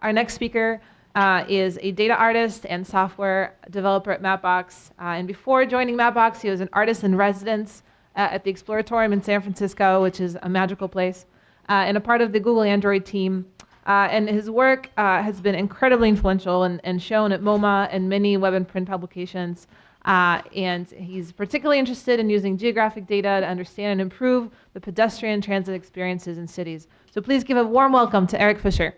Our next speaker uh, is a data artist and software developer at Mapbox. Uh, and before joining Mapbox, he was an artist in residence uh, at the Exploratorium in San Francisco, which is a magical place, uh, and a part of the Google Android team. Uh, and his work uh, has been incredibly influential and, and, shown at MoMA and many web and print publications. and he's particularly interested in using geographic data to understand and improve the pedestrian transit experiences in cities. So please give a warm welcome to Eric Fischer.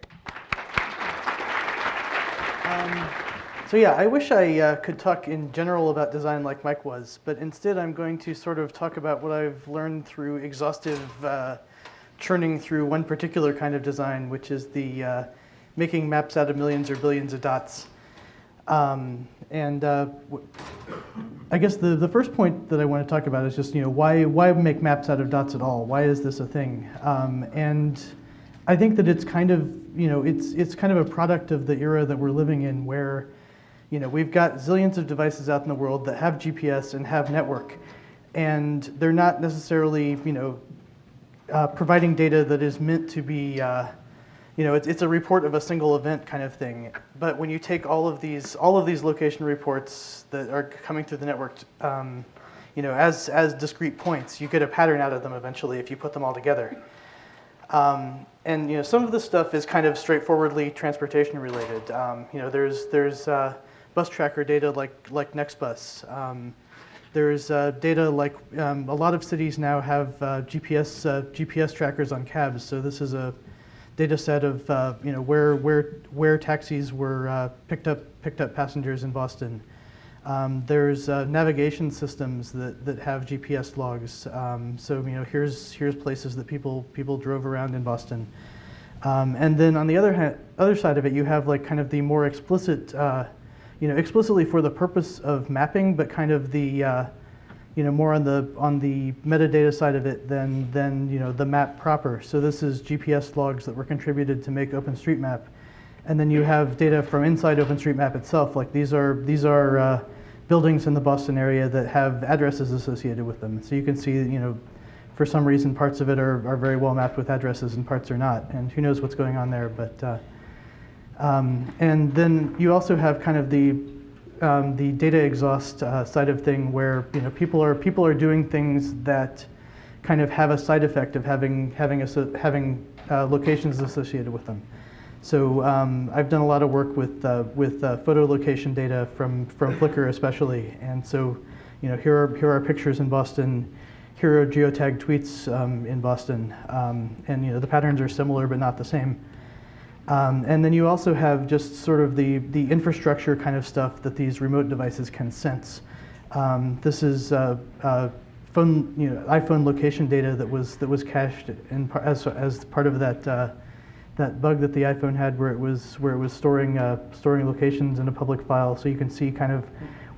Um, so yeah, I wish I uh, could talk in general about design like Mike was, but instead I'm going to sort of talk about what I've learned through exhaustive uh, churning through one particular kind of design, which is the uh, making maps out of millions or billions of dots. Um, and uh, I guess the, the first point that I want to talk about is just, you know, why, why make maps out of dots at all? Why is this a thing? Um, and I think that it's kind of, you know, it's, it's kind of a product of the era that we're living in where, you know, we've got zillions of devices out in the world that have GPS and have network. And they're not necessarily, you know, uh, providing data that is meant to be, uh, you know, it's, it's a report of a single event kind of thing. But when you take all of these, all of these location reports that are coming through the network, um, you know, as, as discrete points, you get a pattern out of them eventually if you put them all together. Um, and you know, some of this stuff is kind of straightforwardly transportation related. Um, you know, there's there's uh, bus tracker data like like Nextbus. Um, there's uh, data like um, a lot of cities now have uh, GPS uh, GPS trackers on cabs. So this is a data set of uh, you know where where where taxis were uh, picked up picked up passengers in Boston. Um, there's uh, navigation systems that, that have GPS logs. Um, so you know, here's here's places that people people drove around in Boston. Um, and then on the other hand other side of it, you have like kind of the more explicit, uh, you know, explicitly for the purpose of mapping, but kind of the uh, you know more on the on the metadata side of it than than you know the map proper. So this is GPS logs that were contributed to make OpenStreetMap. And then you have data from inside OpenStreetMap itself. Like these are, these are uh, buildings in the Boston area that have addresses associated with them. So you can see, you know, for some reason parts of it are, are very well mapped with addresses and parts are not. And who knows what's going on there. But uh, um, And then you also have kind of the, um, the data exhaust uh, side of thing where, you know, people are, people are doing things that kind of have a side effect of having, having, a, having uh, locations associated with them. So um, I've done a lot of work with, uh, with uh, photo location data from, from Flickr especially. And so, you know, here are, here are pictures in Boston. Here are geotagged tweets um, in Boston. Um, and, you know, the patterns are similar but not the same. Um, and then you also have just sort of the, the infrastructure kind of stuff that these remote devices can sense. Um, this is uh, uh, phone, you know, iPhone location data that was, that was cached in, as, as part of that uh, that bug that the iPhone had where it was where it was storing uh, storing locations in a public file, so you can see kind of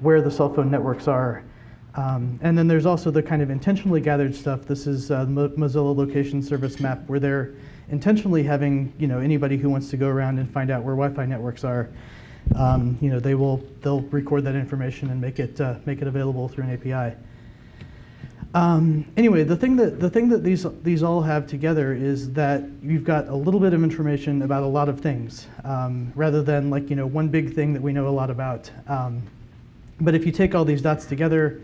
where the cell phone networks are. Um, and then there's also the kind of intentionally gathered stuff. This is uh, Mozilla Location Service Map, where they're intentionally having you know anybody who wants to go around and find out where Wi-Fi networks are. Um, you know they will they'll record that information and make it uh, make it available through an API. Um, anyway, the thing that the thing that these these all have together is that you've got a little bit of information about a lot of things, um, rather than like you know one big thing that we know a lot about. Um, but if you take all these dots together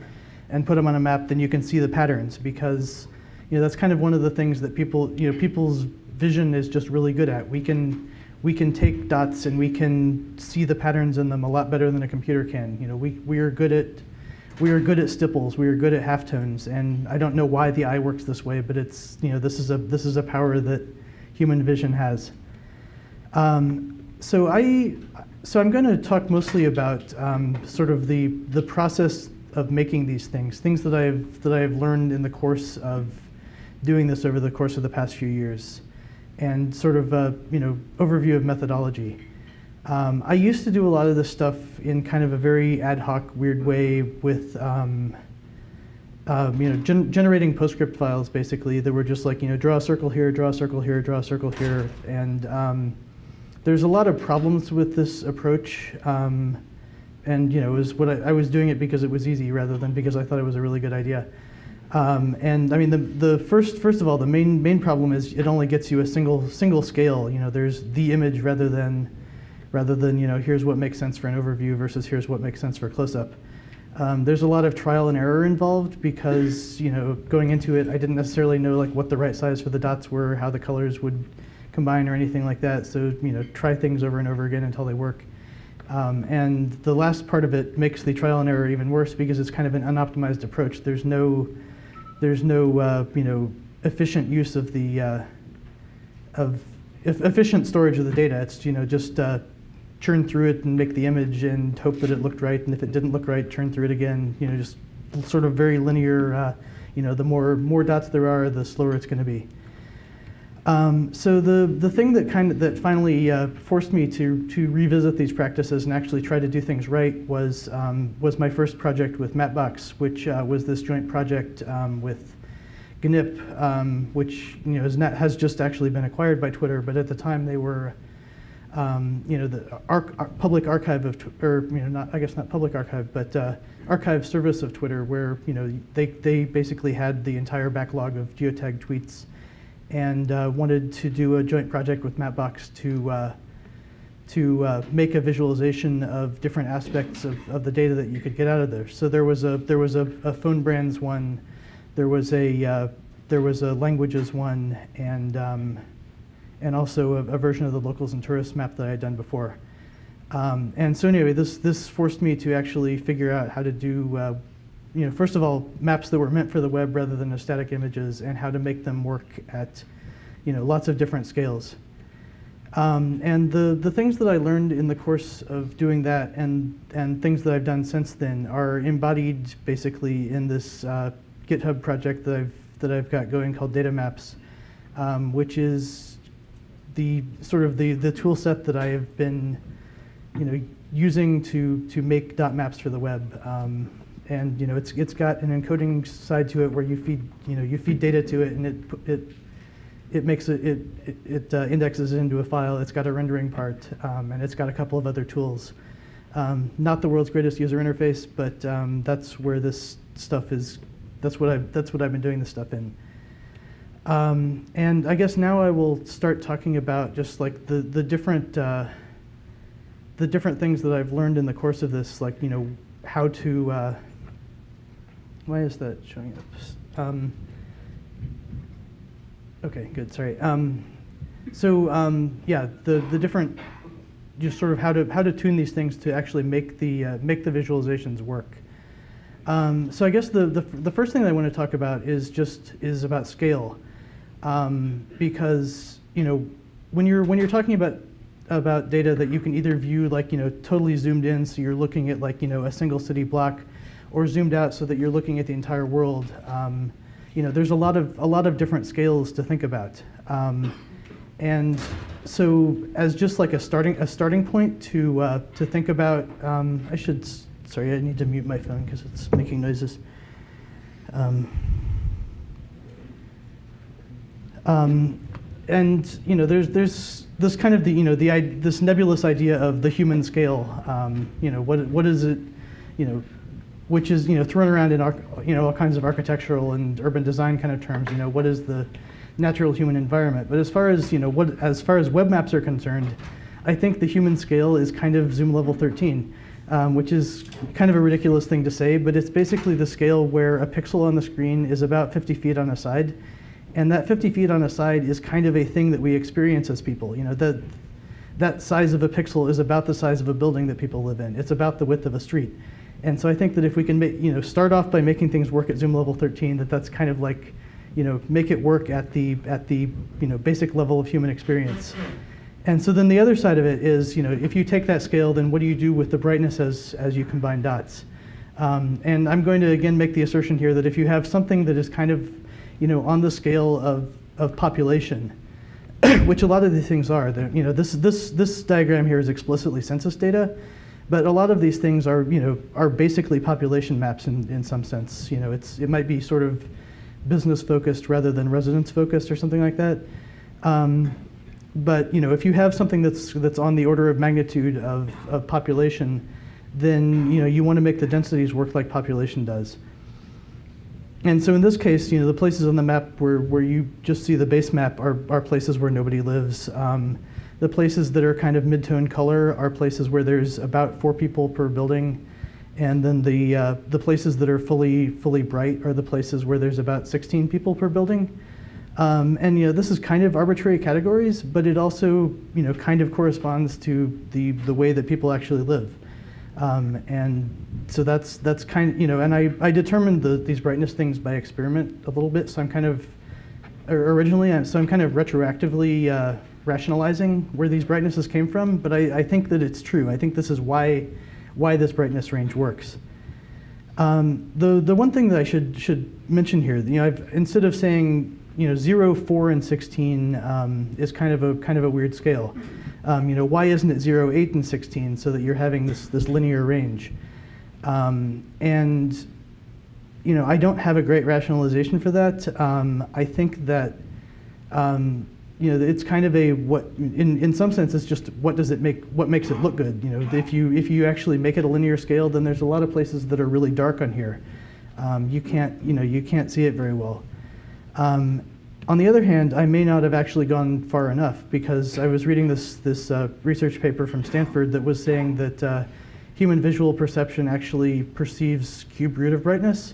and put them on a map, then you can see the patterns because you know that's kind of one of the things that people you know people's vision is just really good at. We can we can take dots and we can see the patterns in them a lot better than a computer can. You know, we we are good at we are good at stipples, we are good at halftones, and I don't know why the eye works this way, but it's, you know, this is a, this is a power that human vision has. Um, so I, so I'm going to talk mostly about um, sort of the, the process of making these things, things that I've, that I've learned in the course of doing this over the course of the past few years, and sort of a, you know, overview of methodology. Um, I used to do a lot of this stuff in kind of a very ad hoc, weird way with, um, uh, you know, gen generating PostScript files basically that were just like, you know, draw a circle here, draw a circle here, draw a circle here. And um, there's a lot of problems with this approach. Um, and, you know, it was what I, I, was doing it because it was easy rather than because I thought it was a really good idea. Um, and I mean, the, the first, first of all, the main, main problem is it only gets you a single, single scale. You know, there's the image rather than, rather than, you know, here's what makes sense for an overview versus here's what makes sense for a close-up. Um, there's a lot of trial and error involved because, you know, going into it, I didn't necessarily know like what the right size for the dots were, how the colors would combine or anything like that. So, you know, try things over and over again until they work. Um, and the last part of it makes the trial and error even worse because it's kind of an unoptimized approach. There's no, there's no, uh, you know, efficient use of the, uh, of efficient storage of the data. It's, you know, just uh, churn through it and make the image and hope that it looked right. And if it didn't look right, churn through it again. You know, just sort of very linear. Uh, you know, the more more dots there are, the slower it's going to be. Um, so the the thing that kind of that finally uh, forced me to to revisit these practices and actually try to do things right was um, was my first project with Mapbox, which uh, was this joint project um, with GNIP, um, which you know is not, has just actually been acquired by Twitter, but at the time they were um, you know, the arch- ar- public archive of, or you know, not I guess not public archive, but uh, archive service of Twitter, where you know they they basically had the entire backlog of geotagged tweets, and uh, wanted to do a joint project with Mapbox to uh, to uh, make a visualization of different aspects of, of the data that you could get out of there. So there was a there was a, a phone brands one, there was a uh, there was a languages one, and um, and also a, a version of the locals and tourists map that I had done before. Um, and so anyway, this this forced me to actually figure out how to do, uh, you know, first of all, maps that were meant for the web rather than static images, and how to make them work at, you know, lots of different scales. Um, and the, the things that I learned in the course of doing that and, and things that I've done since then are embodied basically in this uh, GitHub project that I've, that I've got going called Data Maps, um, which is the sort of the, the tool set that I have been you know, using to, to make dot maps for the web. Um, and you know, it's, it's got an encoding side to it where you feed, you know, you feed data to it and it, it, it makes it, it, it, uh, indexes it into a file. It's got a rendering part um, and it's got a couple of other tools. Um, not the world's greatest user interface, but um, that's where this stuff is, that's what, I've, that's what I've been doing this stuff in. Um, and I guess now I will start talking about just like the, the different, uh, the different things that I've learned in the course of this, like, you know, how to, uh, why is that showing up? Um, okay, good, sorry. Um, so um, yeah, the, the different, just sort of how to, how to tune these things to actually make the, uh, make the visualizations work. Um, so I guess the, the, the first thing that I want to talk about is just, is about scale. Um, because, you know, when you're, when you're talking about about data that you can either view like you know totally zoomed in so you're looking at like you know a single city block or zoomed out so that you're looking at the entire world um, you know there's a lot of a lot of different scales to think about. Um, and so as just like a starting a starting point to uh, to think about um, I should sorry I need to mute my phone because it's making noises um, and you know, there's there's this kind of the you know the this nebulous idea of the human scale. Um, you know, what what is it? You know, which is you know thrown around in you know all kinds of architectural and urban design kind of terms. You know, what is the natural human environment? But as far as you know, what as far as web maps are concerned, I think the human scale is kind of zoom level 13. Um, which is kind of a ridiculous thing to say, but it's basically the scale where a pixel on the screen is about 50 feet on a side, and that 50 feet on a side is kind of a thing that we experience as people. You know, that, that size of a pixel is about the size of a building that people live in. It's about the width of a street. And so I think that if we can make, you know, start off by making things work at zoom level 13, that that's kind of like, you know, make it work at the, at the you know, basic level of human experience. And so then the other side of it is, you know, if you take that scale, then what do you do with the brightness as, as you combine dots? Um, and I'm going to again make the assertion here that if you have something that is kind of, you know, on the scale of, of population, which a lot of these things are, you know, this, this, this diagram here is explicitly census data, but a lot of these things are, you know, are basically population maps in, in some sense. You know, it's, it might be sort of business focused rather than residence focused or something like that. Um, but you know, if you have something that's that's on the order of magnitude of, of population, then you know you want to make the densities work like population does. And so in this case, you know, the places on the map where, where you just see the base map are, are places where nobody lives. Um, the places that are kind of mid-tone color are places where there's about four people per building. And then the, uh, the places that are fully, fully bright are the places where there's about 16 people per building. Um, and you know, this is kind of arbitrary categories, but it also you know, kind of corresponds to the, the way that people actually live. Um, and so that's, that's kind of, you know, and I, I determined the, these brightness things by experiment a little bit. So I'm kind of, or originally, I'm, so I'm kind of retroactively uh, rationalizing where these brightnesses came from, but I, I think that it's true. I think this is why, why this brightness range works. Um, the, the one thing that I should, should mention here, you know, I've, instead of saying, you know, 0, 4, and 16 um, is kind of a, kind of a weird scale. Um, you know, why isn't it 0, 8, and 16 so that you're having this, this linear range? Um, and, you know, I don't have a great rationalization for that. Um, I think that, um, you know, it's kind of a what, in, in some sense, it's just what does it make, what makes it look good? You know, if you, if you actually make it a linear scale, then there's a lot of places that are really dark on here. Um, you can't, you know, you can't see it very well. Um, on the other hand, I may not have actually gone far enough because I was reading this, this uh, research paper from Stanford that was saying that uh, human visual perception actually perceives cube root of brightness.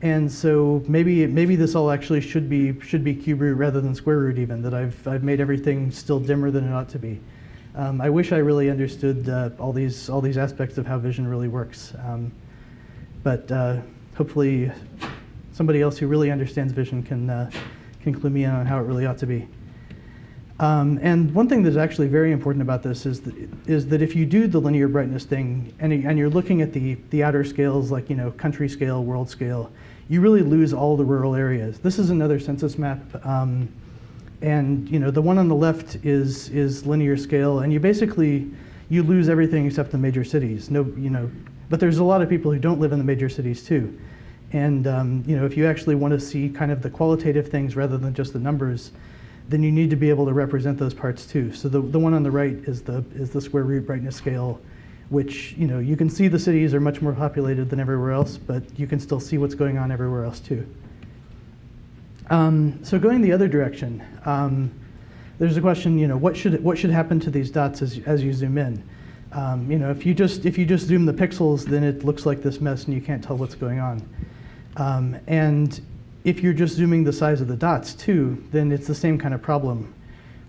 And so maybe, maybe this all actually should be, should be cube root rather than square root even, that I've, I've made everything still dimmer than it ought to be. Um, I wish I really understood uh, all, these, all these aspects of how vision really works. Um, but uh, hopefully somebody else who really understands vision can, uh, can clue me in on how it really ought to be. Um, and one thing that's actually very important about this is that, is that if you do the linear brightness thing and, and you're looking at the, the outer scales like you know country scale, world scale, you really lose all the rural areas. This is another census map. Um, and you know the one on the left is, is linear scale and you basically, you lose everything except the major cities. No, you know, but there's a lot of people who don't live in the major cities too. And um, you know, if you actually want to see kind of the qualitative things rather than just the numbers, then you need to be able to represent those parts too. So the, the one on the right is the, is the square root brightness scale, which you know, you can see the cities are much more populated than everywhere else, but you can still see what's going on everywhere else too. Um, so going the other direction, um, there's a question, you know, what should, what should happen to these dots as, as you zoom in? Um, you know, if you, just, if you just zoom the pixels, then it looks like this mess and you can't tell what's going on. Um, and if you're just zooming the size of the dots too, then it's the same kind of problem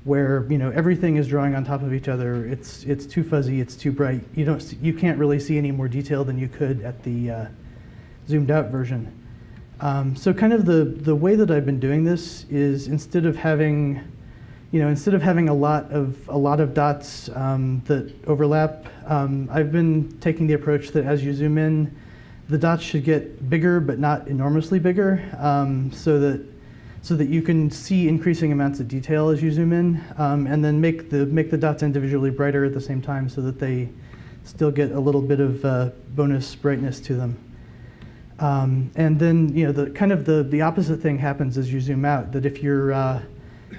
where you know everything is drawing on top of each other. It's it's too fuzzy. It's too bright. You don't you can't really see any more detail than you could at the uh, zoomed out version. Um, so kind of the the way that I've been doing this is instead of having you know instead of having a lot of a lot of dots um, that overlap, um, I've been taking the approach that as you zoom in, the dots should get bigger, but not enormously bigger, um, so that so that you can see increasing amounts of detail as you zoom in, um, and then make the make the dots individually brighter at the same time, so that they still get a little bit of uh, bonus brightness to them. Um, and then you know the kind of the the opposite thing happens as you zoom out. That if you're uh,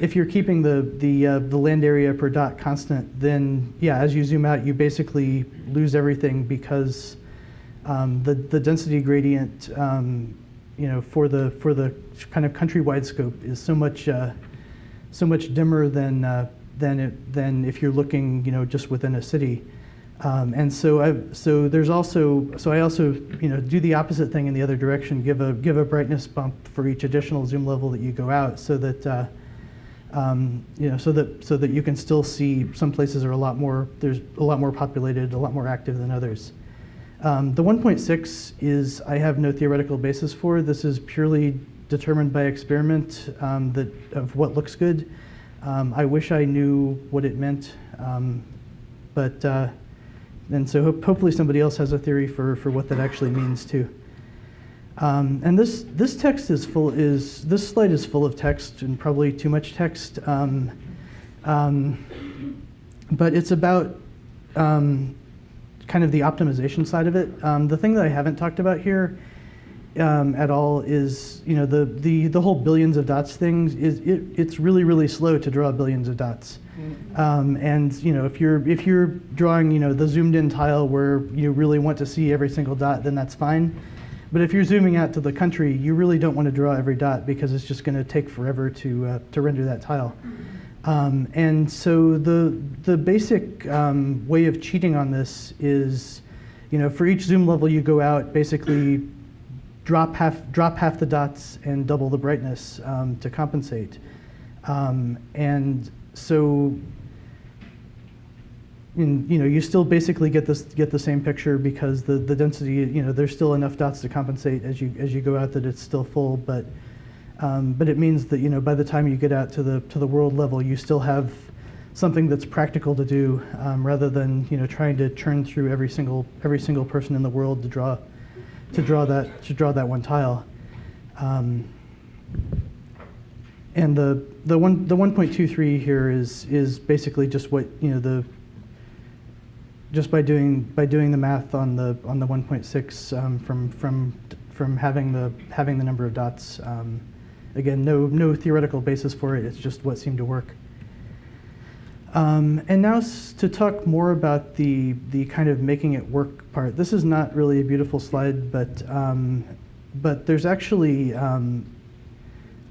if you're keeping the the uh, the land area per dot constant, then yeah, as you zoom out, you basically lose everything because um, the, the density gradient, um, you know, for the, for the kind of countrywide scope is so much, uh, so much dimmer than, uh, than, it, than if you're looking, you know, just within a city. Um, and so, I, so there's also, so I also, you know, do the opposite thing in the other direction, give a, give a brightness bump for each additional zoom level that you go out so that, uh, um, you know, so that, so that you can still see some places are a lot more, there's a lot more populated, a lot more active than others. Um, the 1.6 is I have no theoretical basis for. This is purely determined by experiment um, that, of what looks good. Um, I wish I knew what it meant, um, but uh, and so ho hopefully somebody else has a theory for, for what that actually means too. Um, and this this text is full is this slide is full of text and probably too much text, um, but it's about kind of the optimization side of it. Um, the thing that I haven't talked about here um, at all is, you know, the, the, the whole billions of dots thing is it, it's really, really slow to draw billions of dots. Mm. Um, and, you know, if you're, if you're drawing, you know, the zoomed in tile where you really want to see every single dot, then that's fine. But if you're zooming out to the country, you really don't want to draw every dot because it's just going to take forever to, uh, to render that tile. Um, and so the, the basic um, way of cheating on this is, you know, for each zoom level you go out, basically drop half, drop half the dots and double the brightness um, to compensate. Um, and so in, you know, you still basically get this get the same picture because the, the density, you know, there's still enough dots to compensate as you as you go out that it's still full, but um, but it means that you know by the time you get out to the to the world level, you still have something that's practical to do um, rather than you know trying to churn through every single every single person in the world to draw to draw that to draw that one tile. Um, and the the one the 1.23 here is is basically just what you know the just by doing by doing the math on the on the 1.6 um, from from from having the having the number of dots. Um, again, no no theoretical basis for it. It's just what seemed to work. Um, and now to talk more about the the kind of making it work part. This is not really a beautiful slide, but um, but there's actually um,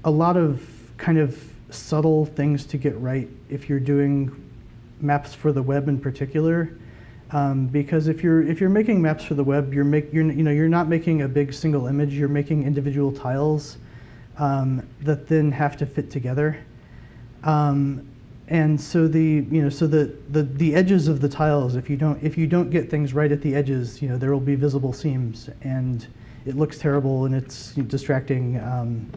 a lot of kind of subtle things to get right if you're doing maps for the web in particular. Um, because if you're if you're making maps for the web, you're make you're you know you're not making a big single image. You're making individual tiles um, that then have to fit together. Um, and so the you know so the, the the edges of the tiles, if you don't if you don't get things right at the edges, you know there will be visible seams, and it looks terrible and it's distracting. Um,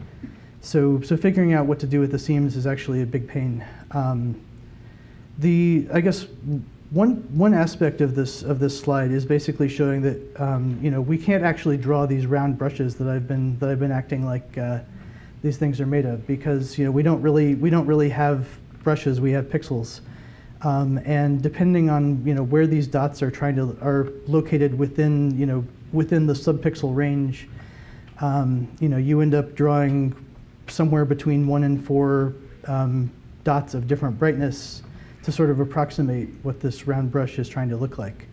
so so figuring out what to do with the seams is actually a big pain. Um, the I guess one, one aspect of this, of this slide is basically showing that um, you know, we can't actually draw these round brushes that I've been, that I've been acting like uh, these things are made of because you know, we, don't really, we don't really have brushes, we have pixels. Um, and depending on you know, where these dots are trying to, are located within, you know, within the subpixel range, um, you know, you end up drawing somewhere between one and four um, dots of different brightness to sort of approximate what this round brush is trying to look like.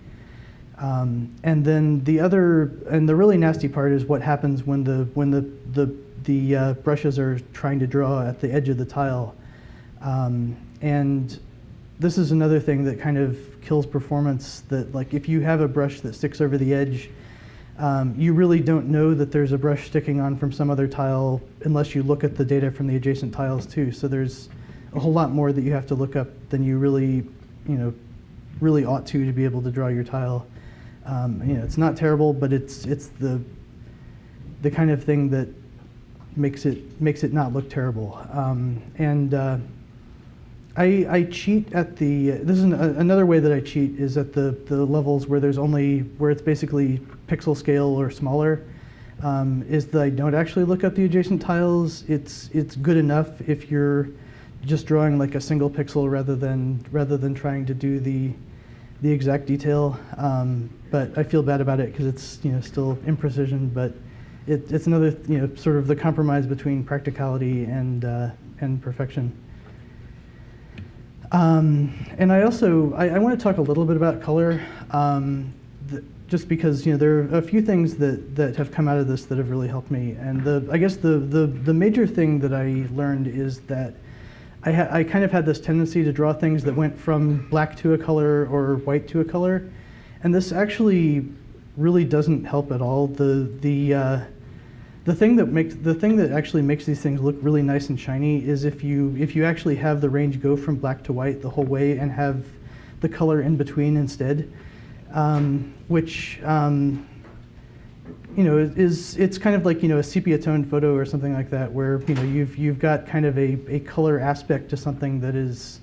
Um, and then the other, and the really nasty part is what happens when the, when the, the, the uh, brushes are trying to draw at the edge of the tile. Um, and this is another thing that kind of kills performance that like if you have a brush that sticks over the edge, um, you really don't know that there's a brush sticking on from some other tile unless you look at the data from the adjacent tiles too. So there's a whole lot more that you have to look up than you really, you know, really ought to to be able to draw your tile. Um, you know, it's not terrible, but it's it's the the kind of thing that makes it makes it not look terrible. Um, and uh, I, I cheat at the. This is an, another way that I cheat is at the the levels where there's only where it's basically pixel scale or smaller. Um, is that I don't actually look up the adjacent tiles. It's it's good enough if you're just drawing like a single pixel rather than rather than trying to do the the exact detail. Um, but I feel bad about it because it's you know still imprecision, but it, it's another you know sort of the compromise between practicality and uh, and perfection. Um, and I also I, I, want to talk a little bit about color, um, just because you know there are a few things that that have come out of this that have really helped me. And the I guess the the the major thing that I learned is that I, had I kind of had this tendency to draw things that went from black to a color or white to a color. And this actually really doesn't help at all. The, the, uh, the, thing that makes, the thing that actually makes these things look really nice and shiny is if you, if you actually have the range go from black to white the whole way and have the color in between instead, um, which um, you know, is it's kind of like you know a sepia toned photo or something like that, where you know you've you've got kind of a, a color aspect to something that is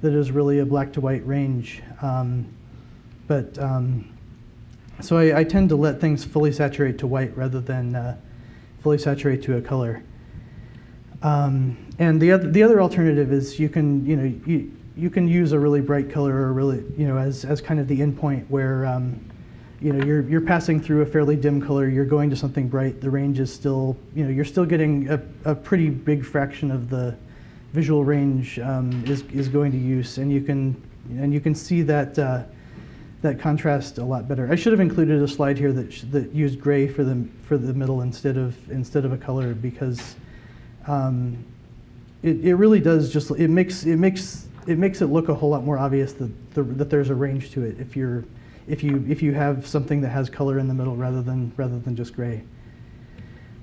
that is really a black to white range. Um, but um, so I, I, tend to let things fully saturate to white rather than uh, fully saturate to a color. Um, and the other the other alternative is you can you know you you can use a really bright color or really you know as as kind of the endpoint where um, you know, you're, you're passing through a fairly dim color, you're going to something bright, the range is still, you know, you're still getting a, a pretty big fraction of the visual range um, is, is going to use. And you can, and you can see that, uh, that contrast a lot better. I should have included a slide here that, that used gray for the, for the middle instead of, instead of a color because um, it, it really does just, it makes, it makes, it makes it look a whole lot more obvious that, the, that there's a range to it if you're, if you, if you have something that has color in the middle rather than, rather than just gray.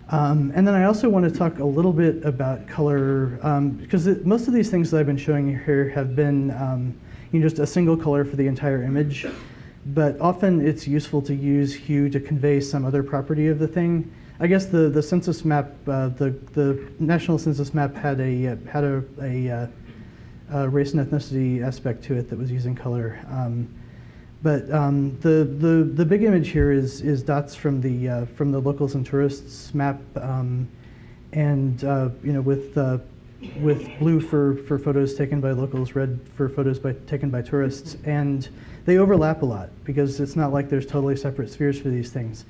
Um, and then I also want to talk a little bit about color, um, because it, most of these things that I've been showing you here have been um, you know, just a single color for the entire image. But often it's useful to use hue to convey some other property of the thing. I guess the, the census map, uh, the, the national census map had a, uh, had a, a, uh, race and ethnicity aspect to it that was using color. Um, but um, the, the, the big image here is, is dots from the, uh, from the locals and tourists map. Um, and uh, you know, with, uh, with blue for, for photos taken by locals, red for photos by, taken by tourists. And they overlap a lot because it's not like there's totally separate spheres for these things.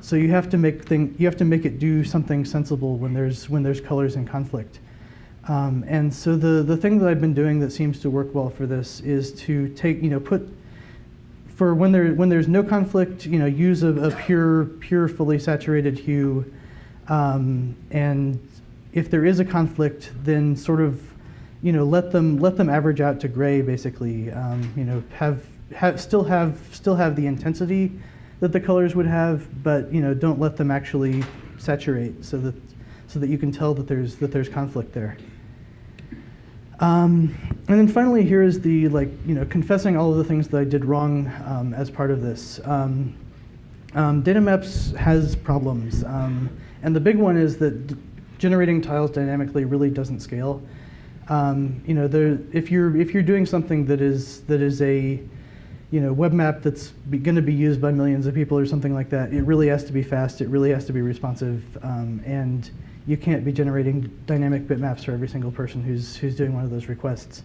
So you have to make thing, you have to make it do something sensible when there's, when there's colors in conflict. Um, and so the, the thing that I've been doing that seems to work well for this is to take, you know, put, for when there when there's no conflict, you know, use a, a pure pure fully saturated hue, um, and if there is a conflict, then sort of, you know, let them let them average out to gray basically. Um, you know, have have still have still have the intensity that the colors would have, but you know, don't let them actually saturate so that so that you can tell that there's that there's conflict there. Um, and then finally, here is the like you know confessing all of the things that I did wrong um, as part of this. Um, um data maps has problems, um, and the big one is that generating tiles dynamically really doesn't scale. Um, you know, if you're if you're doing something that is that is a you know web map that's going to be used by millions of people or something like that, it really has to be fast. It really has to be responsive, and you can't be generating dynamic bitmaps for every single person who's, who's doing one of those requests.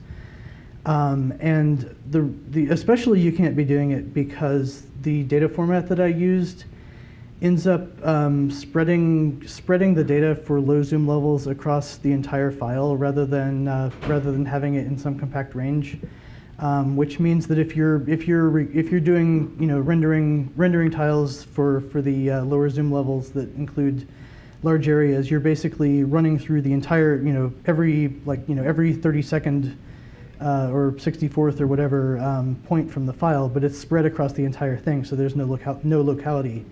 Um, and the, the, especially you can't be doing it because the data format that I used ends up um, spreading, spreading the data for low zoom levels across the entire file rather than, uh, rather than having it in some compact range. Um, which means that if you're if you're if you're doing you know rendering rendering tiles for for the uh, lower zoom levels that include large areas, you're basically running through the entire, you know, every like, you know, every 30 second uh, or 64th or whatever um, point from the file, but it's spread across the entire thing, so there's no local no locality.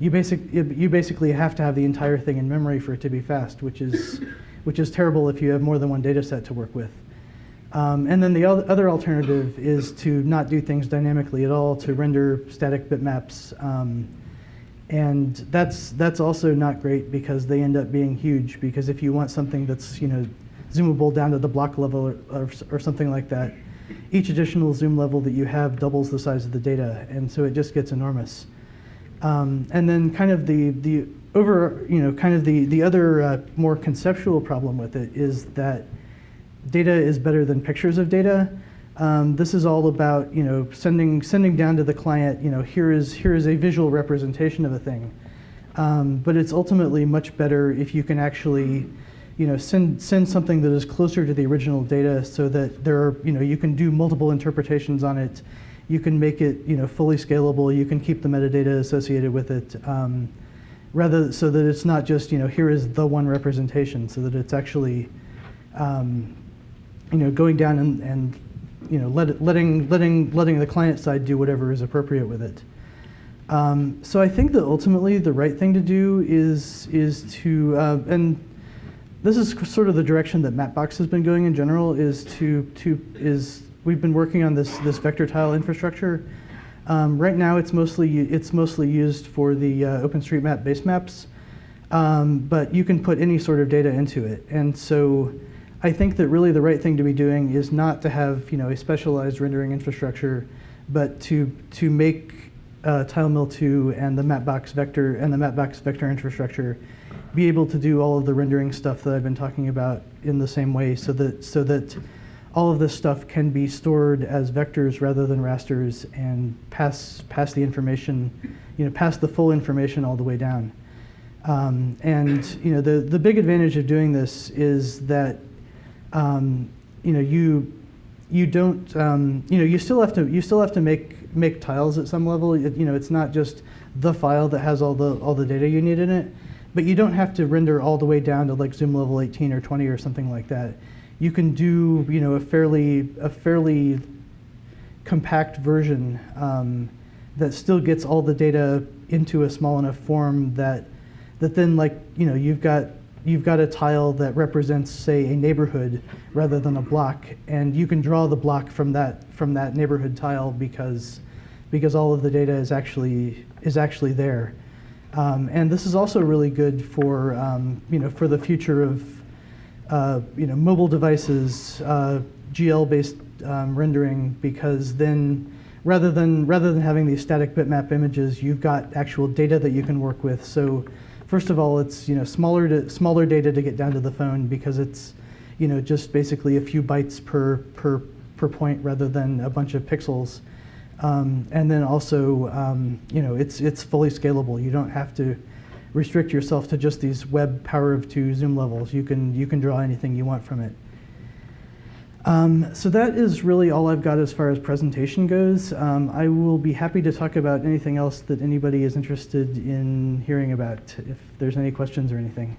You basic you basically have to have the entire thing in memory for it to be fast, which is which is terrible if you have more than one data set to work with. Um, and then the other alternative is to not do things dynamically at all, to render static bitmaps. Um, and that's that's also not great because they end up being huge. Because if you want something that's you know zoomable down to the block level or, or, or, something like that, each additional zoom level that you have doubles the size of the data, and so it just gets enormous. Um, and then kind of the the over you know kind of the the other uh, more conceptual problem with it is that data is better than pictures of data. Um, this is all about you know sending sending down to the client you know here is here is a visual representation of a thing, um, but it's ultimately much better if you can actually you know send send something that is closer to the original data so that there are you know you can do multiple interpretations on it, you can make it you know fully scalable, you can keep the metadata associated with it. Um, rather so that it's not just you know here is the one representation so that it's actually um, you know going down and, and you know, let letting, letting, letting the client side do whatever is appropriate with it. Um, so I think that ultimately the right thing to do is, is to, uh, and this is sort of the direction that Mapbox has been going in general, is to, to is, we've been working on this, this vector tile infrastructure. Um, right now it's mostly, it's mostly used for the uh, OpenStreetMap base maps, um, but you can put any sort of data into it. And so I think that really the right thing to be doing is not to have you know a specialized rendering infrastructure, but to to make uh, TileMill2 and the Mapbox vector and the Mapbox vector infrastructure be able to do all of the rendering stuff that I've been talking about in the same way, so that so that all of this stuff can be stored as vectors rather than rasters and pass pass the information, you know, pass the full information all the way down. Um, and you know, the the big advantage of doing this is that um, you know, you you don't um, you know you still have to you still have to make make tiles at some level. It, you know, it's not just the file that has all the all the data you need in it, but you don't have to render all the way down to like zoom level 18 or 20 or something like that. You can do you know a fairly a fairly compact version um, that still gets all the data into a small enough form that that then like you know you've got you've got a tile that represents say a neighborhood rather than a block and you can draw the block from that from that neighborhood tile because because all of the data is actually is actually there. Um, and this is also really good for um, you know for the future of uh, you know mobile devices uh, GL based um, rendering because then rather than rather than having these static bitmap images you've got actual data that you can work with so First of all, it's you know smaller to, smaller data to get down to the phone because it's you know just basically a few bytes per per per point rather than a bunch of pixels. Um, and then also um, you know it's it's fully scalable. You don't have to restrict yourself to just these web power of two zoom levels. You can you can draw anything you want from it. Um, so that is really all I've got as far as presentation goes. Um, I will be happy to talk about anything else that anybody is interested in hearing about, if there's any questions or anything.